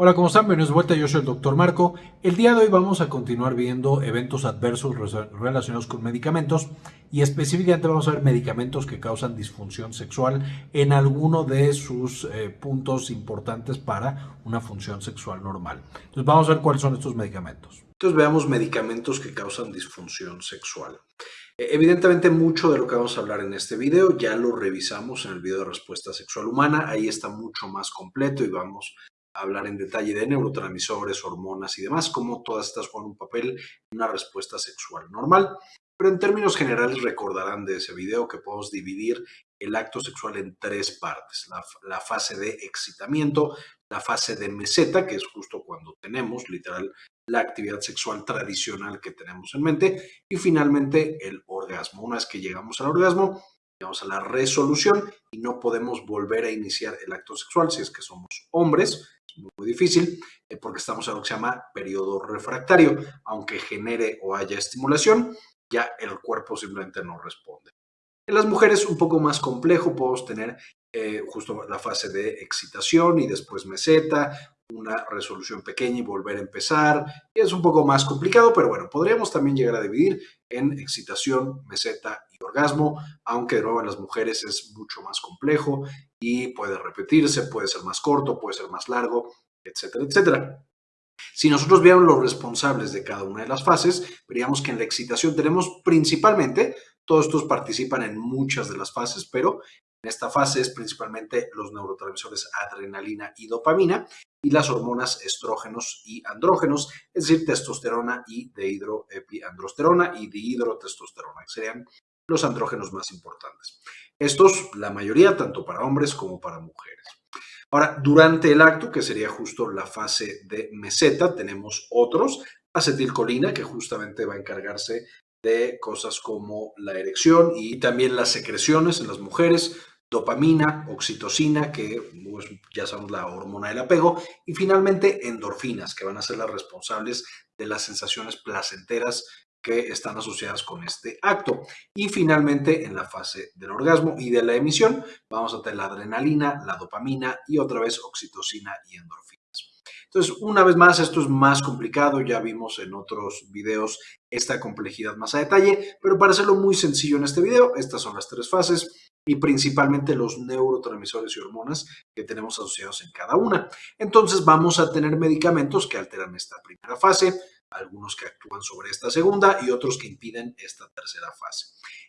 Hola, ¿cómo están? Bienvenidos de vuelta, yo soy el Dr. Marco. El día de hoy vamos a continuar viendo eventos adversos relacionados con medicamentos y específicamente vamos a ver medicamentos que causan disfunción sexual en alguno de sus eh, puntos importantes para una función sexual normal. Entonces vamos a ver cuáles son estos medicamentos. Entonces veamos medicamentos que causan disfunción sexual. E, evidentemente mucho de lo que vamos a hablar en este video ya lo revisamos en el video de respuesta sexual humana, ahí está mucho más completo y vamos hablar en detalle de neurotransmisores, hormonas y demás, cómo todas estas juegan un papel en una respuesta sexual normal. Pero en términos generales recordarán de ese video que podemos dividir el acto sexual en tres partes. La, fase de excitamiento, la fase de meseta, que es justo cuando tenemos literal la actividad sexual tradicional que tenemos en mente, y finalmente el orgasmo. Una vez que llegamos al orgasmo, llegamos a la resolución y no podemos volver a iniciar el acto sexual si es que somos hombres muy difícil eh, porque estamos en lo que se llama periodo refractario. Aunque genere o haya estimulación, ya el cuerpo simplemente no responde. En las mujeres un poco más complejo, podemos tener eh, justo la fase de excitación y después meseta, una resolución pequeña y volver a empezar. Es un poco más complicado, pero bueno, podríamos también llegar a dividir en excitación, meseta y orgasmo, aunque de nuevo en las mujeres es mucho más complejo y puede repetirse, puede ser más corto, puede ser más largo, etcétera, etcétera. Si nosotros viéramos los responsables de cada una de las fases, veríamos que en la excitación tenemos principalmente, todos estos participan en muchas de las fases, pero en esta fase es principalmente los neurotransmisores adrenalina y dopamina y las hormonas estrógenos y andrógenos, es decir, testosterona y dehidroepiandrosterona y dihidrotestosterona, que serían los andrógenos más importantes. Estos, la mayoría, tanto para hombres como para mujeres. Ahora, durante el acto, que sería justo la fase de meseta, tenemos otros, acetilcolina, que justamente va a encargarse de cosas como la erección y también las secreciones en las mujeres, dopamina, oxitocina, que pues, ya sabemos la hormona del apego, y finalmente endorfinas, que van a ser las responsables de las sensaciones placenteras que están asociadas con este acto. Y finalmente, en la fase del orgasmo y de la emisión, vamos a tener la adrenalina, la dopamina y otra vez oxitocina y endorfinas. Entonces, una vez más, esto es más complicado, ya vimos en otros videos esta complejidad más a detalle, pero para hacerlo muy sencillo en este video, estas son las tres fases y principalmente los neurotransmisores y hormonas que tenemos asociados en cada una. Entonces vamos a tener medicamentos que alteran esta primera fase, algunos que actúan sobre esta segunda y otros que impiden esta tercera fase.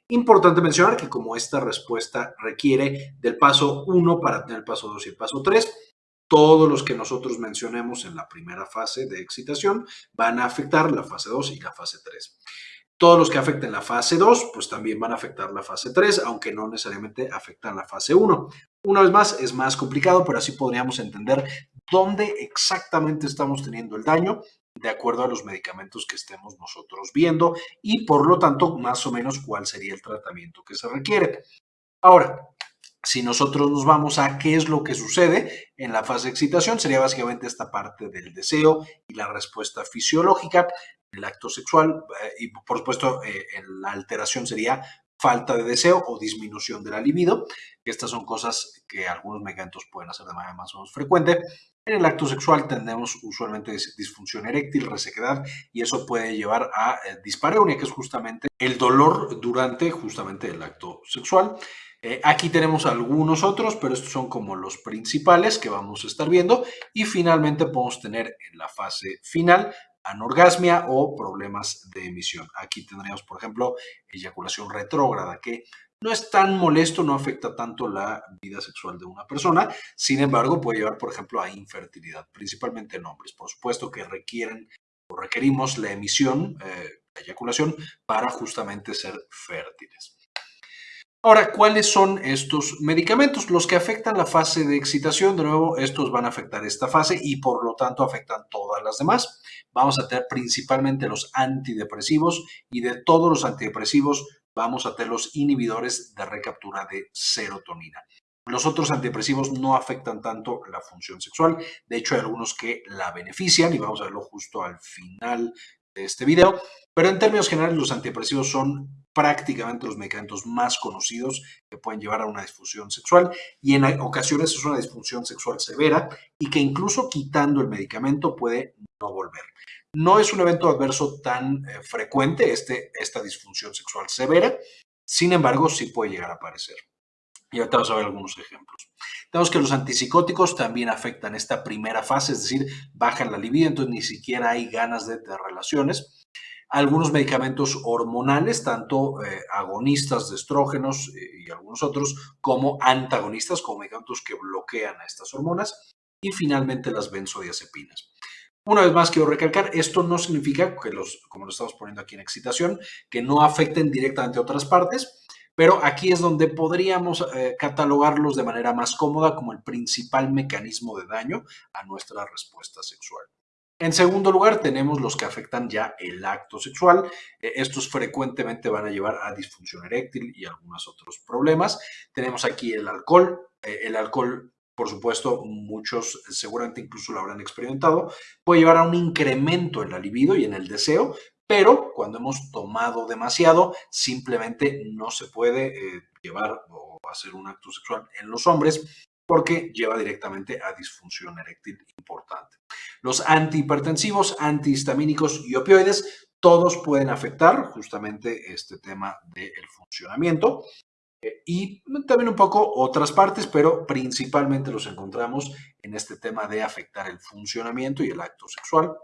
Importante mencionar que como esta respuesta requiere del paso 1 para tener el paso 2 y el paso 3, todos los que nosotros mencionemos en la primera fase de excitación van a afectar la fase 2 y la fase 3. Todos los que afecten la fase 2, pues también van a afectar la fase 3, aunque no necesariamente afectan la fase 1. Una vez más, es más complicado, pero así podríamos entender dónde exactamente estamos teniendo el daño de acuerdo a los medicamentos que estemos nosotros viendo y por lo tanto más o menos cuál sería el tratamiento que se requiere. Ahora, si nosotros nos vamos a qué es lo que sucede en la fase de excitación, sería básicamente esta parte del deseo y la respuesta fisiológica el acto sexual eh, y por supuesto eh, la alteración sería falta de deseo o disminución de la libido. Estas son cosas que algunos medicamentos pueden hacer de manera más o menos frecuente. En el acto sexual tenemos usualmente disfunción eréctil, resequedad y eso puede llevar a eh, dispareunia, que es justamente el dolor durante justamente el acto sexual. Aquí tenemos algunos otros, pero estos son como los principales que vamos a estar viendo. Y finalmente podemos tener en la fase final anorgasmia o problemas de emisión. Aquí tendríamos, por ejemplo, eyaculación retrógrada, que no es tan molesto, no afecta tanto la vida sexual de una persona, sin embargo puede llevar, por ejemplo, a infertilidad, principalmente en hombres. Por supuesto que requieren o requerimos la emisión, eh, la eyaculación, para justamente ser fértiles. Ahora, ¿cuáles son estos medicamentos? Los que afectan la fase de excitación, de nuevo, estos van a afectar esta fase y por lo tanto afectan todas las demás. Vamos a tener principalmente los antidepresivos y de todos los antidepresivos vamos a tener los inhibidores de recaptura de serotonina. Los otros antidepresivos no afectan tanto la función sexual, de hecho hay algunos que la benefician y vamos a verlo justo al final este video, pero en términos generales los antidepresivos son prácticamente los medicamentos más conocidos que pueden llevar a una disfunción sexual y en ocasiones es una disfunción sexual severa y que incluso quitando el medicamento puede no volver. No es un evento adverso tan eh, frecuente este, esta disfunción sexual severa, sin embargo sí puede llegar a aparecer. Y ahorita vamos a ver algunos ejemplos. Tenemos que los antipsicóticos también afectan esta primera fase, es decir, bajan la libido, entonces ni siquiera hay ganas de, de relaciones algunos medicamentos hormonales, tanto eh, agonistas de estrógenos eh, y algunos otros, como antagonistas, como medicamentos que bloquean a estas hormonas, y finalmente las benzodiazepinas. Una vez más quiero recalcar, esto no significa que los, como lo estamos poniendo aquí en excitación, que no afecten directamente a otras partes, pero aquí es donde podríamos eh, catalogarlos de manera más cómoda como el principal mecanismo de daño a nuestra respuesta sexual. En segundo lugar, tenemos los que afectan ya el acto sexual. Eh, estos frecuentemente van a llevar a disfunción eréctil y algunos otros problemas. Tenemos aquí el alcohol. Eh, el alcohol, por supuesto, muchos seguramente incluso lo habrán experimentado, puede llevar a un incremento en la libido y en el deseo, pero cuando hemos tomado demasiado, simplemente no se puede eh, llevar o hacer un acto sexual en los hombres porque lleva directamente a disfunción eréctil importante. Los antihipertensivos, antihistamínicos y opioides, todos pueden afectar justamente este tema del funcionamiento eh, y también un poco otras partes, pero principalmente los encontramos en este tema de afectar el funcionamiento y el acto sexual.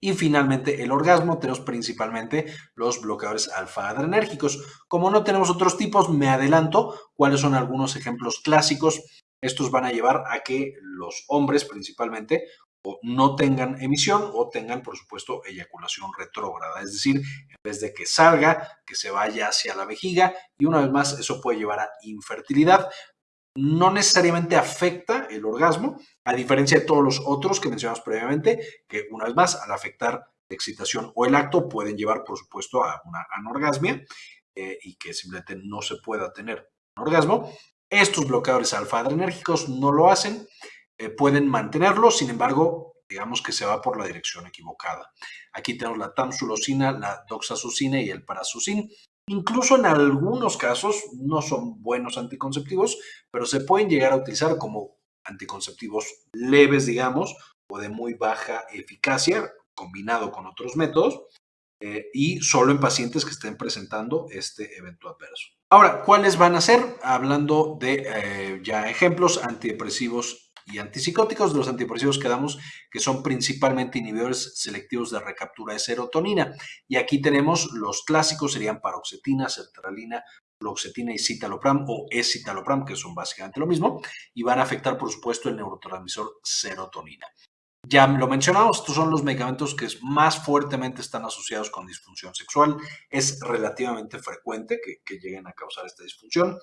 Y finalmente, el orgasmo, tenemos principalmente los bloqueadores alfa-adrenérgicos. Como no tenemos otros tipos, me adelanto cuáles son algunos ejemplos clásicos estos van a llevar a que los hombres principalmente no tengan emisión o tengan, por supuesto, eyaculación retrógrada. Es decir, en vez de que salga, que se vaya hacia la vejiga y una vez más eso puede llevar a infertilidad. No necesariamente afecta el orgasmo, a diferencia de todos los otros que mencionamos previamente, que una vez más, al afectar la excitación o el acto, pueden llevar, por supuesto, a una anorgasmia eh, y que simplemente no se pueda tener un orgasmo. Estos bloqueadores alfa-adrenérgicos no lo hacen, eh, pueden mantenerlo, sin embargo, digamos que se va por la dirección equivocada. Aquí tenemos la tamsulosina, la doxazucina y el parazucin. Incluso en algunos casos no son buenos anticonceptivos, pero se pueden llegar a utilizar como anticonceptivos leves, digamos, o de muy baja eficacia, combinado con otros métodos, eh, y solo en pacientes que estén presentando este evento adverso. Ahora, ¿cuáles van a ser? Hablando de eh, ya ejemplos, antidepresivos y antipsicóticos. Los antidepresivos que damos, que son principalmente inhibidores selectivos de recaptura de serotonina. Y aquí tenemos los clásicos, serían paroxetina, sertralina, fluoxetina y citalopram o escitalopram, que son básicamente lo mismo, y van a afectar, por supuesto, el neurotransmisor serotonina. Ya lo mencionamos, estos son los medicamentos que más fuertemente están asociados con disfunción sexual. Es relativamente frecuente que, lleguen a causar esta disfunción.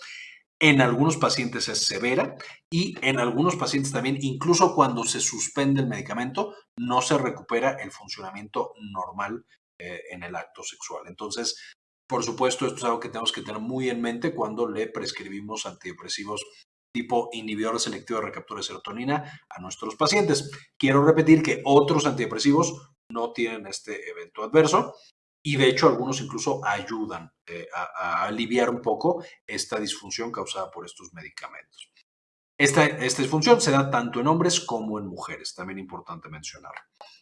En algunos pacientes es severa y en algunos pacientes también, incluso cuando se suspende el medicamento, no se recupera el funcionamiento normal eh, en el acto sexual. Entonces, por supuesto, esto es algo que tenemos que tener muy en mente cuando le prescribimos antidepresivos tipo inhibidor selectivo de recaptura de serotonina a nuestros pacientes. Quiero repetir que otros antidepresivos no tienen este evento adverso y de hecho algunos incluso ayudan eh, a, aliviar un poco esta disfunción causada por estos medicamentos. Esta, esta disfunción se da tanto en hombres como en mujeres, también importante mencionar.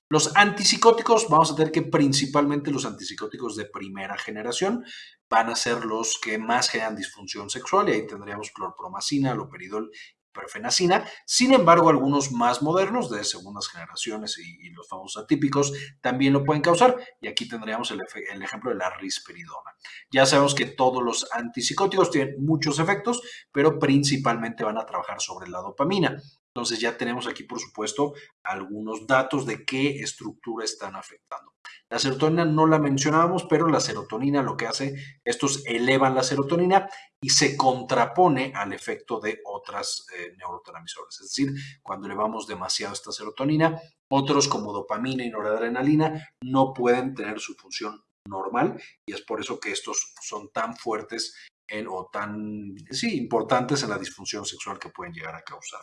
Los antipsicóticos, vamos a tener que principalmente los antipsicóticos de primera generación van a ser los que más generan disfunción sexual y ahí tendríamos clorpromacina, loperidol perfenacina. Sin embargo, algunos más modernos de segundas generaciones y, los famosos atípicos también lo pueden causar. Y aquí tendríamos el, el, ejemplo de la risperidona. Ya sabemos que todos los antipsicóticos tienen muchos efectos, pero principalmente van a trabajar sobre la dopamina. Entonces ya tenemos aquí, por supuesto, algunos datos de qué estructura están afectando. La serotonina no la mencionábamos, pero la serotonina lo que hace, estos elevan la serotonina y se contrapone al efecto de otras eh, neurotransmisores. Es decir, cuando elevamos demasiado esta serotonina, otros como dopamina y noradrenalina no pueden tener su función normal y es por eso que estos son tan fuertes en, o tan sí, importantes en la disfunción sexual que pueden llegar a causar.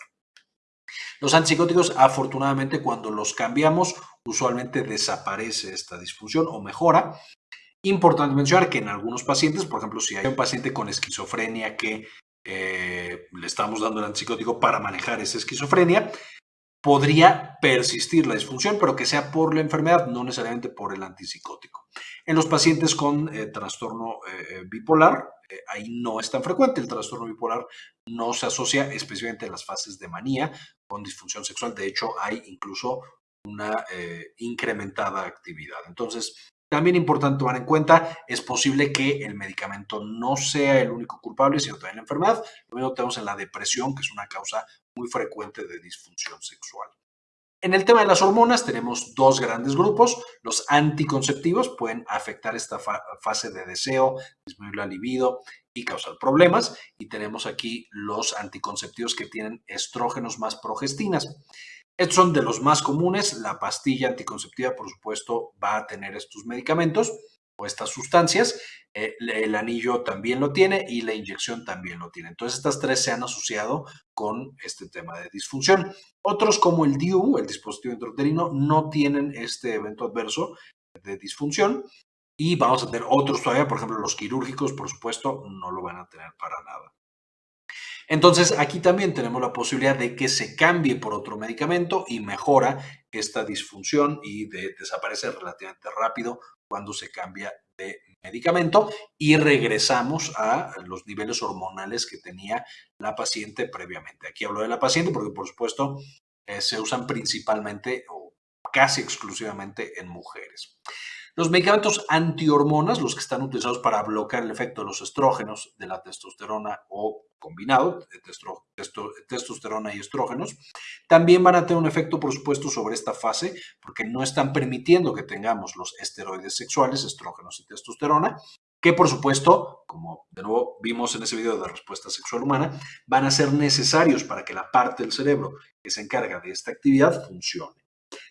Los antipsicóticos, afortunadamente, cuando los cambiamos, usualmente desaparece esta disfunción o mejora. Importante mencionar que en algunos pacientes, por ejemplo, si hay un paciente con esquizofrenia que eh, le estamos dando el antipsicótico para manejar esa esquizofrenia, podría persistir la disfunción, pero que sea por la enfermedad, no necesariamente por el antipsicótico. En los pacientes con eh, trastorno eh, bipolar, ahí no es tan frecuente. El trastorno bipolar no se asocia especialmente en las fases de manía con disfunción sexual. De hecho, hay incluso una incrementada actividad. Entonces, también importante tomar en cuenta, es posible que el medicamento no sea el único culpable, sino también la enfermedad. Lo mismo tenemos en la depresión, que es una causa muy frecuente de disfunción sexual. En el tema de las hormonas tenemos dos grandes grupos. Los anticonceptivos pueden afectar esta fase de deseo, disminuir la libido y causar problemas. Y tenemos aquí los anticonceptivos que tienen estrógenos más progestinas. Estos son de los más comunes. La pastilla anticonceptiva, por supuesto, va a tener estos medicamentos o estas sustancias. Eh, el anillo también lo tiene y la inyección también lo tiene. Entonces, estas tres se han asociado con este tema de disfunción. Otros, como el DIU, el dispositivo intrauterino, no tienen este evento adverso de disfunción. Y vamos a tener otros todavía, por ejemplo, los quirúrgicos, por supuesto, no lo van a tener para nada. Entonces, aquí también tenemos la posibilidad de que se cambie por otro medicamento y mejora esta disfunción y desaparece relativamente rápido cuando se cambia de medicamento y regresamos a los niveles hormonales que tenía la paciente previamente. Aquí hablo de la paciente porque, por supuesto, eh, se usan principalmente o casi exclusivamente en mujeres. Los medicamentos antihormonas, los que están utilizados para bloquear el efecto de los estrógenos, de la testosterona o combinado, de testosterona y estrógenos, también van a tener un efecto, por supuesto, sobre esta fase, porque no están permitiendo que tengamos los esteroides sexuales, estrógenos y testosterona, que por supuesto, como de nuevo vimos en ese video de respuesta sexual humana, van a ser necesarios para que la parte del cerebro que se encarga de esta actividad funcione.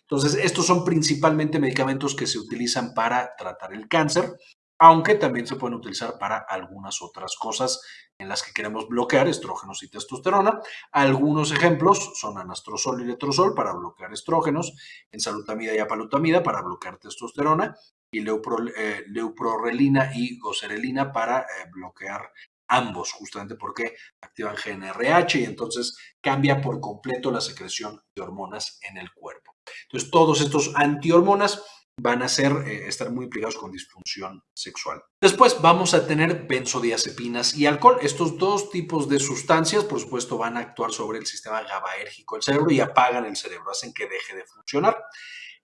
Entonces, estos son principalmente medicamentos que se utilizan para tratar el cáncer, aunque también se pueden utilizar para algunas otras cosas en las que queremos bloquear estrógenos y testosterona. Algunos ejemplos son anastrozol y letrozol para bloquear estrógenos, ensalutamida y apalutamida para bloquear testosterona y eh, leuprorelina y goserelina para eh, bloquear ambos, justamente porque activan GNRH y entonces cambia por completo la secreción de hormonas en el cuerpo. Entonces, todos estos antihormonas van a ser, eh, estar muy implicados con disfunción sexual. Después vamos a tener benzodiazepinas y alcohol. Estos dos tipos de sustancias, por supuesto, van a actuar sobre el sistema GABAérgico del cerebro y apagan el cerebro, hacen que deje de funcionar.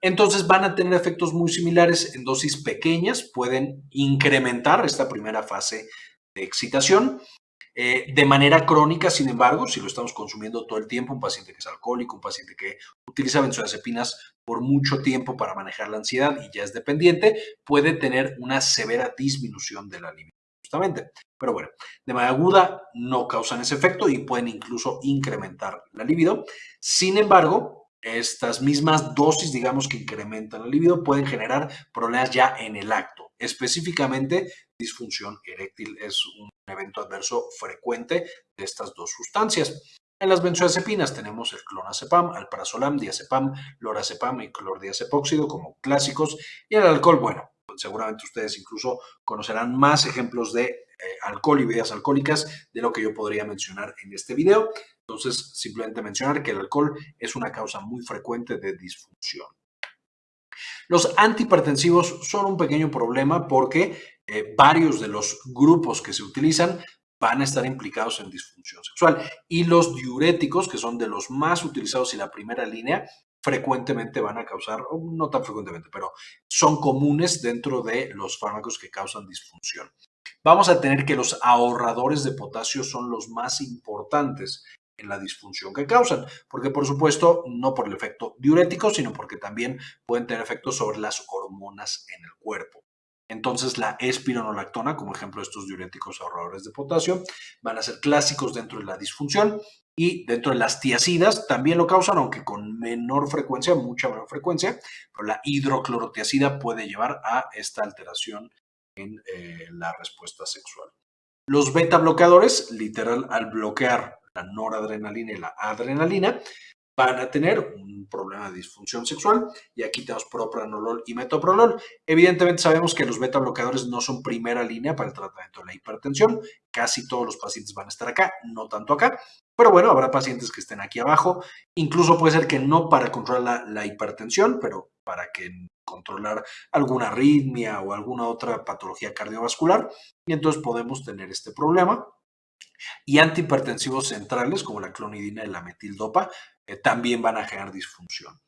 Entonces van a tener efectos muy similares en dosis pequeñas, pueden incrementar esta primera fase de excitación eh, de manera crónica, sin embargo, si lo estamos consumiendo todo el tiempo, un paciente que es alcohólico, un paciente que utiliza benzodiazepinas por mucho tiempo para manejar la ansiedad y ya es dependiente, puede tener una severa disminución de la libido, justamente. Pero bueno, de manera aguda no causan ese efecto y pueden incluso incrementar la libido. Sin embargo, estas mismas dosis, digamos, que incrementan la libido, pueden generar problemas ya en el acto. Específicamente, disfunción eréctil es un evento adverso frecuente de estas dos sustancias. En las benzodiazepinas tenemos el clonazepam, alprazolam, diazepam, lorazepam y clordiazepóxido como clásicos. Y el alcohol, bueno, seguramente ustedes incluso conocerán más ejemplos de eh, alcohol y bebidas alcohólicas de lo que yo podría mencionar en este video. Entonces, simplemente mencionar que el alcohol es una causa muy frecuente de disfunción. Los antihipertensivos son un pequeño problema porque eh, varios de los grupos que se utilizan van a estar implicados en disfunción sexual. Y los diuréticos, que son de los más utilizados y la primera línea, frecuentemente van a causar, no tan frecuentemente, pero son comunes dentro de los fármacos que causan disfunción. Vamos a tener que los ahorradores de potasio son los más importantes en la disfunción que causan, porque por supuesto no por el efecto diurético, sino porque también pueden tener efectos sobre las hormonas en el cuerpo. Entonces la espironolactona, como ejemplo de estos diuréticos ahorradores de potasio, van a ser clásicos dentro de la disfunción y dentro de las tiacidas también lo causan, aunque con menor frecuencia, mucha menor frecuencia, pero la hidroclorotiacida puede llevar a esta alteración en eh, la respuesta sexual. Los beta bloqueadores, literal, al bloquear la noradrenalina y la adrenalina, van a tener un problema de disfunción sexual y aquí tenemos propranolol y metoprolol. Evidentemente sabemos que los beta bloqueadores no son primera línea para el tratamiento de la hipertensión, casi todos los pacientes van a estar acá, no tanto acá, pero bueno, habrá pacientes que estén aquí abajo, incluso puede ser que no para controlar la, la hipertensión, pero para que controlar alguna arritmia o alguna otra patología cardiovascular y entonces podemos tener este problema. Y antihipertensivos centrales como la clonidina y la metildopa eh, también van a generar disfunción.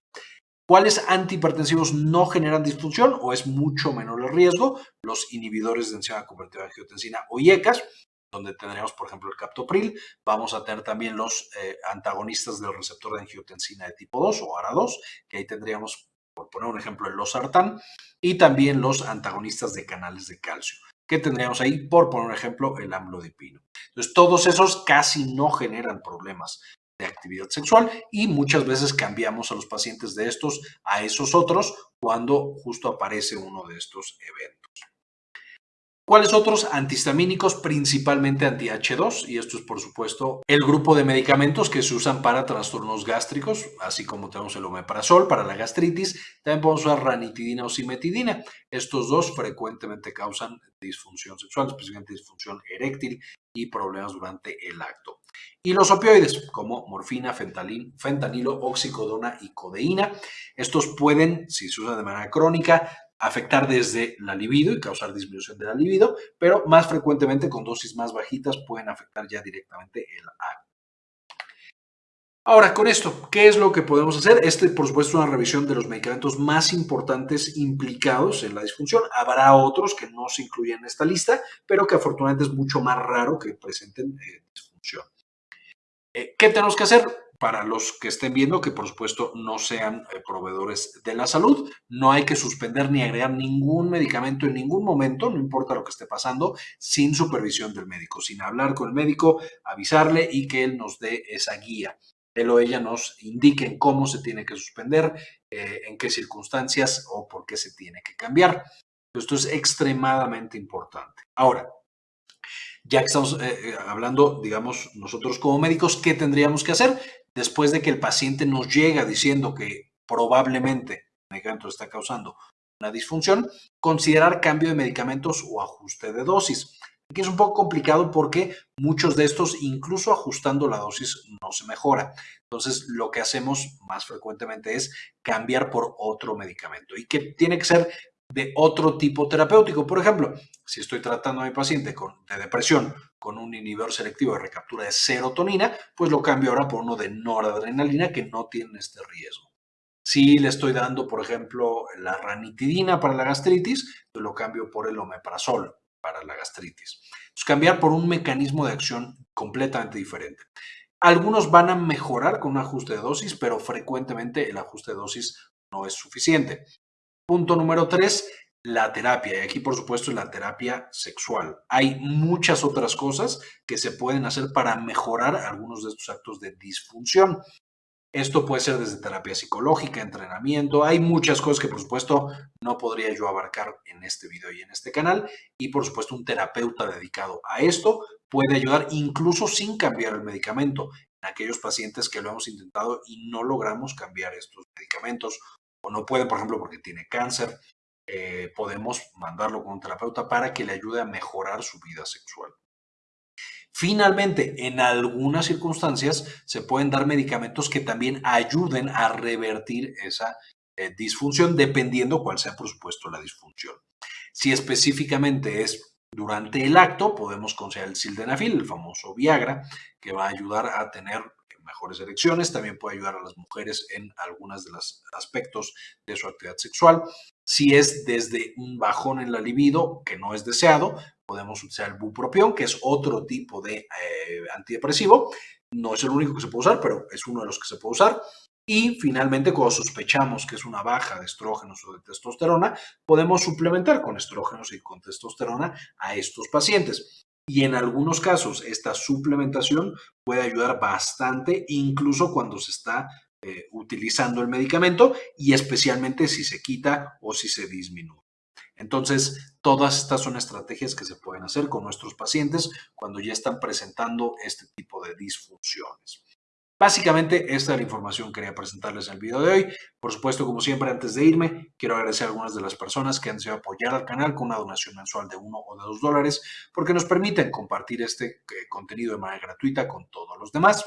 ¿Cuáles antihipertensivos no generan disfunción o es mucho menor el riesgo? Los inhibidores de enzima convertida de angiotensina o IECAS, donde tendríamos, por ejemplo, el captopril. Vamos a tener también los eh, antagonistas del receptor de angiotensina de tipo 2 o ARA2, que ahí tendríamos, por poner un ejemplo, el losartán, y también los antagonistas de canales de calcio, que tendríamos ahí, por poner un ejemplo, el amlodipino. Entonces, todos esos casi no generan problemas de actividad sexual y muchas veces cambiamos a los pacientes de estos a esos otros cuando justo aparece uno de estos eventos. ¿Cuáles otros antihistamínicos? Principalmente anti-H2 y esto es por supuesto el grupo de medicamentos que se usan para trastornos gástricos, así como tenemos el omeprazol para la gastritis, también podemos usar ranitidina o simetidina. Estos dos frecuentemente causan disfunción sexual, especialmente disfunción eréctil y problemas durante el acto. Y los opioides, como morfina, fentanilo, oxicodona y codeína. Estos pueden, si se usan de manera crónica, afectar desde la libido y causar disminución de la libido, pero más frecuentemente con dosis más bajitas pueden afectar ya directamente el acto. Ahora, con esto, ¿qué es lo que podemos hacer? Este, por supuesto, es una revisión de los medicamentos más importantes implicados en la disfunción. Habrá otros que no se incluyen en esta lista, pero que afortunadamente es mucho más raro que presenten eh, disfunción. Eh, ¿Qué tenemos que hacer? Para los que estén viendo, que por supuesto no sean eh, proveedores de la salud, no hay que suspender ni agregar ningún medicamento en ningún momento, no importa lo que esté pasando, sin supervisión del médico, sin hablar con el médico, avisarle y que él nos dé esa guía él o ella nos indiquen cómo se tiene que suspender, eh, en qué circunstancias o por qué se tiene que cambiar. Esto es extremadamente importante. Ahora, ya que estamos eh, eh, hablando, digamos, nosotros como médicos, ¿qué tendríamos que hacer después de que el paciente nos llega diciendo que probablemente el medicamento está causando una disfunción? Considerar cambio de medicamentos o ajuste de dosis. Aquí es un poco complicado porque muchos de estos, incluso ajustando la dosis, no se mejora. Entonces, lo que hacemos más frecuentemente es cambiar por otro medicamento y que tiene que ser de otro tipo terapéutico. Por ejemplo, si estoy tratando a mi paciente con, de depresión con un inhibidor selectivo de recaptura de serotonina, pues lo cambio ahora por uno de noradrenalina que no tiene este riesgo. Si le estoy dando, por ejemplo, la ranitidina para la gastritis, pues lo cambio por el omeprazol para la gastritis. Entonces, cambiar por un mecanismo de acción completamente diferente. Algunos van a mejorar con un ajuste de dosis, pero frecuentemente el ajuste de dosis no es suficiente. Punto número tres, la terapia. Y aquí, por supuesto, la terapia sexual. Hay muchas otras cosas que se pueden hacer para mejorar algunos de estos actos de disfunción. Esto puede ser desde terapia psicológica, entrenamiento. Hay muchas cosas que, por supuesto, no podría yo abarcar en este video y en este canal. Y, por supuesto, un terapeuta dedicado a esto puede ayudar incluso sin cambiar el medicamento en aquellos pacientes que lo hemos intentado y no logramos cambiar estos medicamentos o no puede, por ejemplo, porque tiene cáncer. Eh, podemos mandarlo con un terapeuta para que le ayude a mejorar su vida sexual. Finalmente, en algunas circunstancias se pueden dar medicamentos que también ayuden a revertir esa eh, disfunción, dependiendo cuál sea, por supuesto, la disfunción. Si específicamente es durante el acto, podemos considerar el sildenafil, el famoso Viagra, que va a ayudar a tener mejores erecciones, también puede ayudar a las mujeres en algunos de los aspectos de su actividad sexual. Si es desde un bajón en la libido que no es deseado, podemos utilizar el bupropión, que es otro tipo de eh, antidepresivo. No es el único que se puede usar, pero es uno de los que se puede usar. Y finalmente, cuando sospechamos que es una baja de estrógenos o de testosterona, podemos suplementar con estrógenos y con testosterona a estos pacientes. Y en algunos casos, esta suplementación puede ayudar bastante, incluso cuando se está eh, utilizando el medicamento y especialmente si se quita o si se disminuye. Entonces, todas estas son estrategias que se pueden hacer con nuestros pacientes cuando ya están presentando este tipo de disfunciones. Básicamente, esta es la información que quería presentarles en el video de hoy. Por supuesto, como siempre, antes de irme, quiero agradecer a algunas de las personas que han decidido apoyar al canal con una donación mensual de uno o de dos dólares, porque nos permiten compartir este eh, contenido de manera gratuita con todos los demás.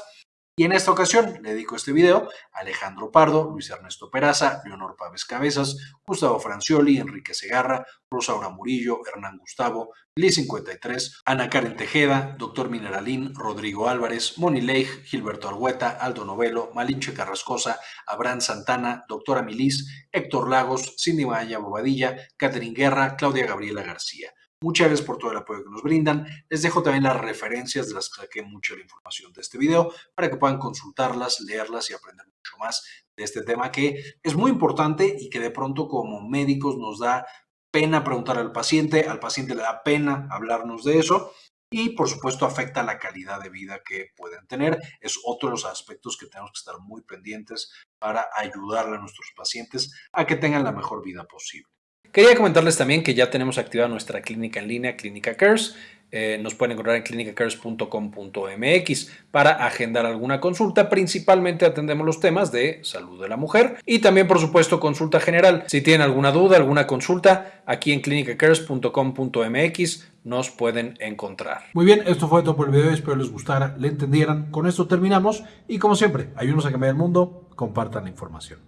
Y en esta ocasión le dedico este video a Alejandro Pardo, Luis Ernesto Peraza, Leonor Pávez Cabezas, Gustavo Francioli, Enrique Segarra, Rosaura Murillo, Hernán Gustavo, Liz 53, Ana Karen Tejeda, Doctor Mineralín, Rodrigo Álvarez, Moni Leigh, Gilberto Argueta, Aldo Novelo, Malinche Carrascosa, Abraham Santana, Doctora Milis, Héctor Lagos, Cindy Maya Bobadilla, Catherine Guerra, Claudia Gabriela García. Muchas gracias por todo el apoyo que nos brindan. Les dejo también las referencias de las que saqué mucha la información de este video para que puedan consultarlas, leerlas y aprender mucho más de este tema que es muy importante y que de pronto como médicos nos da pena preguntar al paciente, al paciente le da pena hablarnos de eso y por supuesto afecta la calidad de vida que pueden tener. Es otro de los aspectos que tenemos que estar muy pendientes para ayudarle a nuestros pacientes a que tengan la mejor vida posible. Quería comentarles también que ya tenemos activada nuestra clínica en línea, Clínica Cares. Eh, nos pueden encontrar en clinicacares.com.mx para agendar alguna consulta. Principalmente atendemos los temas de salud de la mujer y también, por supuesto, consulta general. Si tienen alguna duda, alguna consulta, aquí en clinicacares.com.mx nos pueden encontrar. Muy bien, esto fue todo por el video. Espero les gustara, le entendieran. Con esto terminamos y como siempre, ayúdenos a cambiar el mundo, compartan la información.